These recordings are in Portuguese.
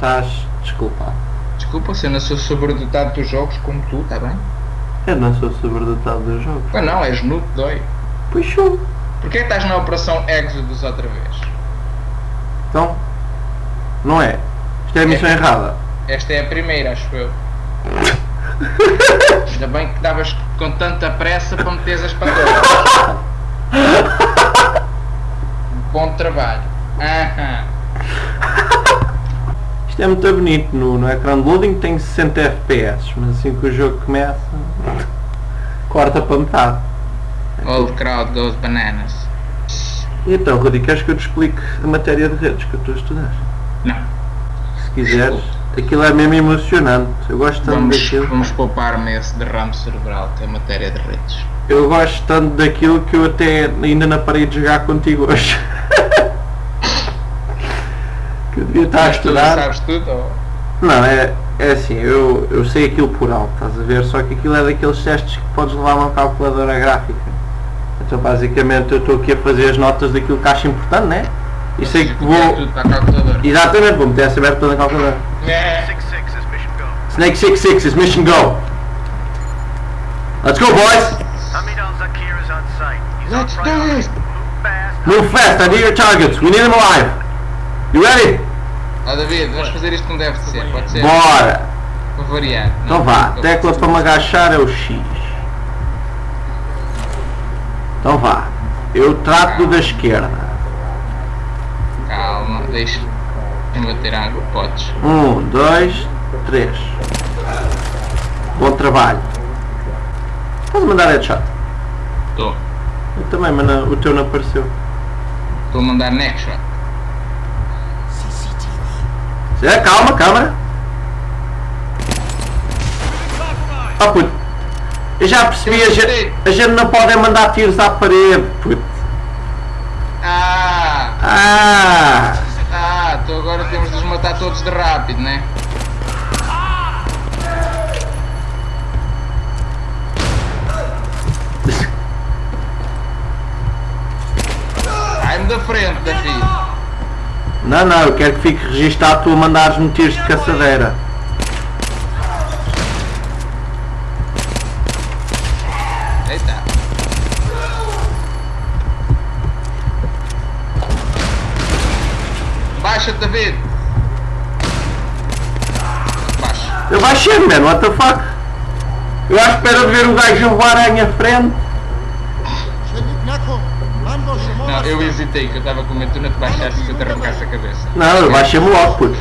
Estás desculpado. Desculpa se eu não sou sobredotado dos jogos como tu, tá bem? Eu não sou sobredotado dos jogos. Mas não, és nude dói. Pois sou. Porquê que estás na Operação Exodus outra vez? Então, não é. Isto é a missão É. errada. Esta é a primeira, acho eu. Ainda bem que estavas com tanta pressa para meteres as patolas. Bom trabalho. Aham. Isto é muito bonito. No, no ecrã de loading tem 60 FPS, mas assim que o jogo começa, corta para metade. All crowd goes bananas. E então, Rudi, queres que eu te explique a matéria de redes que eu estou a estudar? Não. Se quiseres, aquilo é mesmo emocionante. Eu gosto tanto Vamos, daquilo. vamos poupar-me esse derrame cerebral que é matéria de redes. Eu gosto tanto daquilo que eu até ainda na parede jogar contigo hoje. que eu devia estar a Mas tu estudar. sabes tudo? Ou... Não, é, é assim, eu, eu sei aquilo por alto, estás a ver? Só que aquilo é daqueles testes que podes levar uma calculadora gráfica. Então basicamente eu estou aqui a fazer as notas daquilo que acho importante, né? E sei que vou. tudo para a calculadora. Exatamente, vou meter essa aberta toda na calculadora. É. 6-6 is mission go. Snake 66 is mission go. Let's go boys! Let's do this. Move fast. Move fast, I need your targets. We need them alive. You ready? Ó David, vamos fazer isto como deve de ser, pode ser? Bora! Para variar. Então Não, vá, não. tecla para me agachar é o X. Então vá. Eu trato do da esquerda. Calma, deixa. me bater água, podes. Um, dois, três. Bom trabalho. Estás a mandar headshot? Estou. Eu também, mas não- o teu não apareceu. Estou a mandar neck shot. É, calma, câmera. Oh puto. Eu já percebi, a gente, a gente não pode mandar tiros à parede, puto. Ah! Ah! Ah, então agora temos de os matar todos de rápido, né? Sai-me da frente, David. Não, não, eu quero que fique registado tu a mandares-me tiros de caçadeira. Eita. Baixa, David. Baixa. Eu baixei, man, what the fuck? Eu à espera de ver o gajo voar à minha frente. Não, eu hesitei, que eu estava com medo de não te baixasse se eu te arrancasse a cabeça. Não, eu baixei-me logo, puto.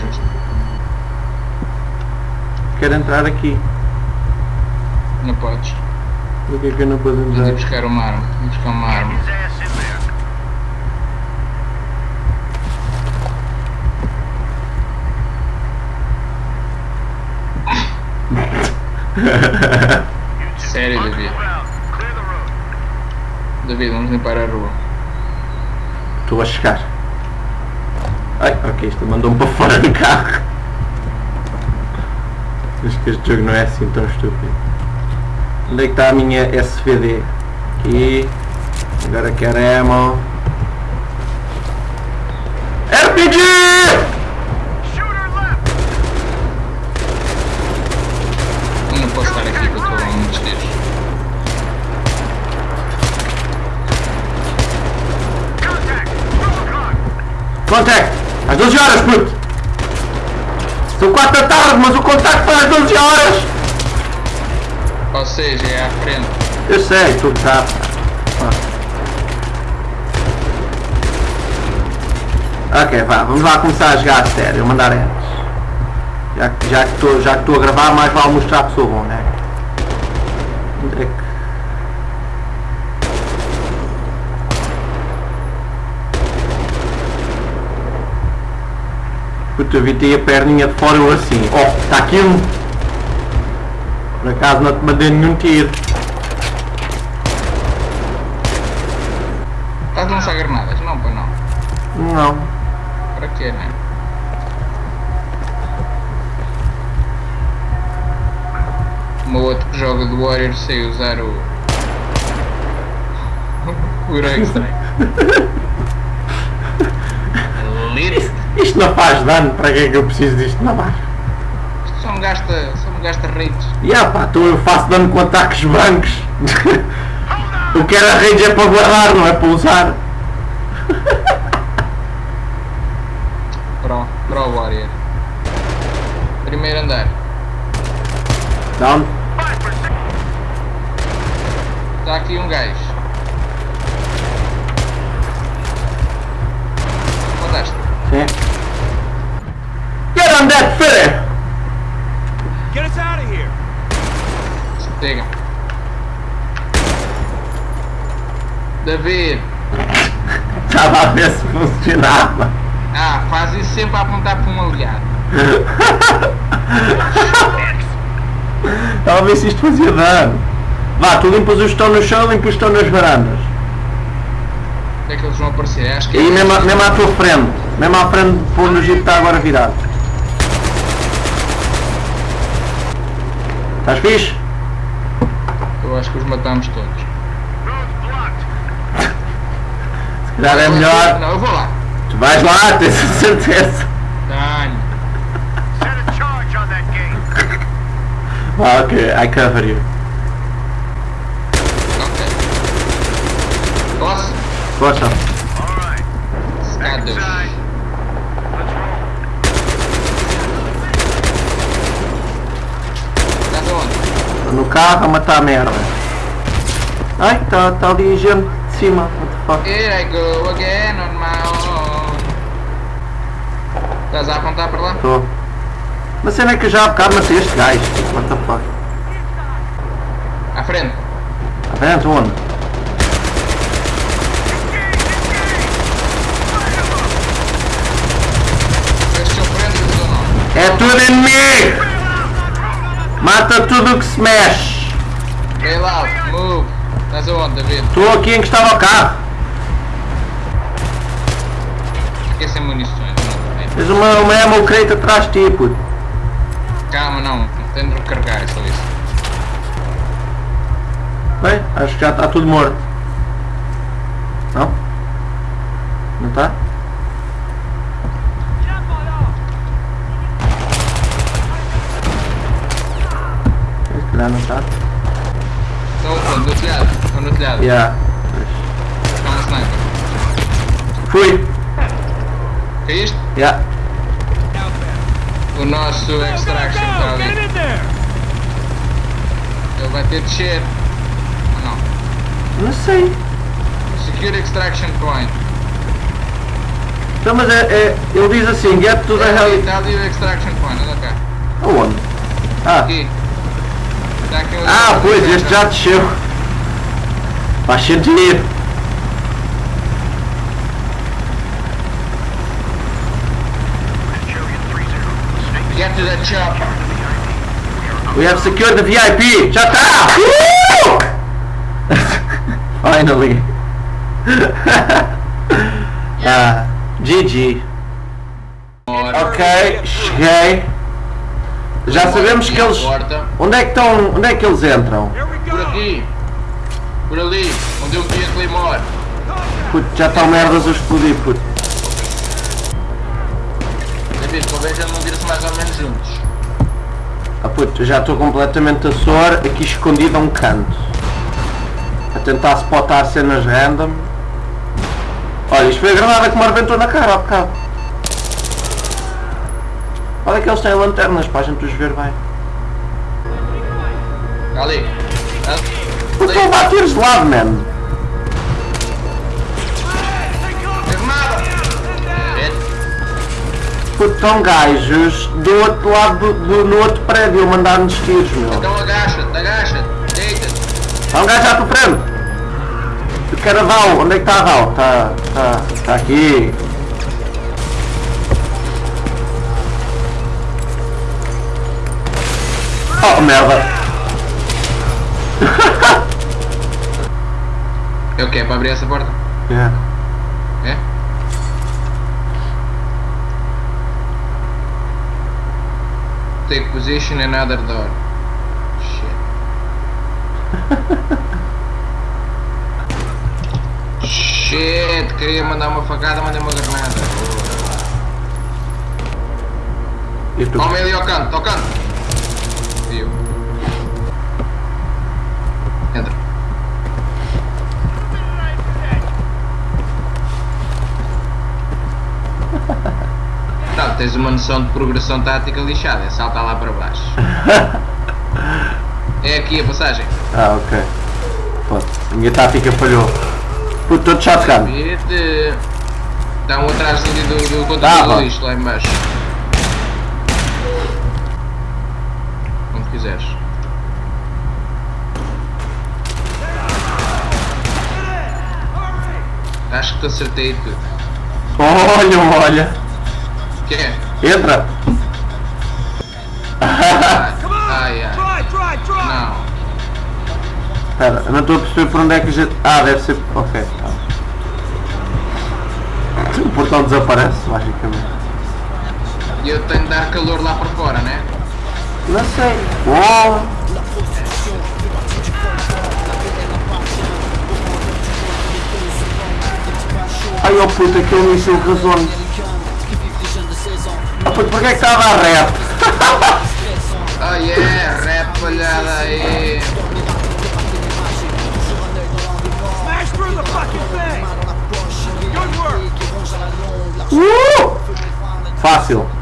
Quero entrar aqui. Não podes. Por que é que eu não posso entrar? buscar uma arma. Vamos buscar uma arma. Sério, Mark, David. move out. Clear the road. David, vamos limpar a rua. Estou a chegar. Ai, ok, isto mandou-me para fora do carro. Acho que este jogo não é assim tão estúpido. Onde é que está a minha SVD? Aqui. Agora quero ammo. RPG! Shooter left. Eu não posso estar aqui porque eu estou a muitos tiros. Contact. Twelve o'clock. Contact! Às 12 horas, puto! São 4 da tarde, mas o contacto foi às 12 horas! Ou seja, é à frente. Eu sei, tu tá. Ok, vá, vamos lá começar a jogar a sério, mandar antes. Já, que- já que estou já que estou a gravar, mais vale mostrar que sou bom, né? Onde é que... Puta, eu vi te a perninha de fora eu assim. Oh, está aqui um! Por acaso não te mandei nenhum tiro. Estás a lançar granadas? Não, para não. Não. Para quê, né? Uma outra que joga do Warrior sei usar o. o Strike. Lit. Isto não faz dano, para que é que eu preciso disto na barra? Isto só me gasta, só me gasta rates. E ah pá, então eu faço dano com ataques brancos. o que era rage é para guardar, não é para usar. Pro, Pro Warrior. Primeiro andar. Down. Está aqui um gajo. David. Estava a ver se funcionava. Ah, faz isso sempre a apontar para um aliado. Estava a ver se isto fazia dano. Vá, tu limpas os que estão no chão, limpas os que estão nas varandas. Onde é que eles vão aparecer? Acho que E é mesmo, a- mesmo à tua frente. Mesmo à frente de onde o jeep está agora virado. Estás fixe? Eu acho que os matamos todos. Calhar é melhor. Não, eu vou lá. Tu vais lá, tens a certeza. Tenho. Set a charge on that gate. Ah, ok, I cover you. Ok. Posso? Força. All right. Está Deus. Inside. Let's roll. Estás aonde? Estou no carro a matar a merda. Ai, está tá ali gente cima. What the fuck? Here I go again on my own. Estás a apontar para lá? Estou. Mas cena é que eu já há bocado matei este gajo. What the fuck? À frente. À frente onde? Nome. É tudo inimigo! Mata tudo que se mexe! Out. Move. Estás aonde, David? Estou aqui encostado ao carro. Aqui é sem munições. não. Tens uma, uma ammo crate atrás de ti, puto. Calma, não. Tenho de recarregar, é só isso. Bem, acho que já está tudo morto. Não? Não está? Não está. Onde? No telhado. Estão no telhado. Yeah. Estão no sniper. Fui! Caíste? Yeah. O nosso extraction está ali. Ele vai ter de descer. Ou não? Não sei. Secure extraction point. Então, mas é, é, ele diz assim, get to the ali, heli... está ali o extraction point. Olha cá. Aonde? Ah, Aqui. Está aqui um ah pois, este já desceu. Faz sentido. Julian 3-0. Snake Get to that chopper. We have secured the VIP! Já está! Uh! Finally! ah, GG. Ok, cheguei. Já sabemos que eles. Onde é que estão. Onde é que eles entram? Por aqui. Por ali. Onde eu meti a Claymore. Puto, já estão merdas a explodir, puto. David, convém já não vir-se mais ou menos juntos. Ah puto, já estou completamente a suor, aqui escondido a um canto. A tentar spotar cenas random. Olha, isto foi a granada que me arrebentou na cara há bocado. Olha que eles têm lanternas para a gente os ver bem. Ali. Puto, estão a de lado, man. Puto, estão gajos do outro lado, do, do- no outro prédio a mandar-nos tiros, meu. Então agacha-te, agacha-te. Deita-te. Há um gajo à tua frente! Eu quero a Val, onde é que está a Val? Está, está, está aqui. Oh merda! É o que? É para abrir essa porta? Yeah. É? Take position another door. Shit. Shit, queria mandar uma facada, mandei uma granada. Homem ali ao canto, ao canto. Viu? Entra. Não, tens uma noção de progressão tática lixada, é saltar lá para baixo. É aqui a passagem. Ah, ok. Pronto, a minha tática falhou. Puto, todo shotgun. Vete. Está um atrás do, do, do Ah, vá. do lixo lá em baixo. Como quiseres. Acho que te acertei tudo. Olha, olha. Que é? Entra. Ai, ai. Não. Espera, eu não estou a perceber por onde é que a gente... Ah, deve ser... Ok. tá. O portão desaparece, magicamente. E eu tenho de dar calor lá para fora, né? Não sei. Oh. Ai, ó oh puta, que eu me encheu razões. Ah, oh, puta, porquê é que estava a rap? oh yeah, rap, olhada aí. Smash through the fucking thing! Good work! Uh! Fácil.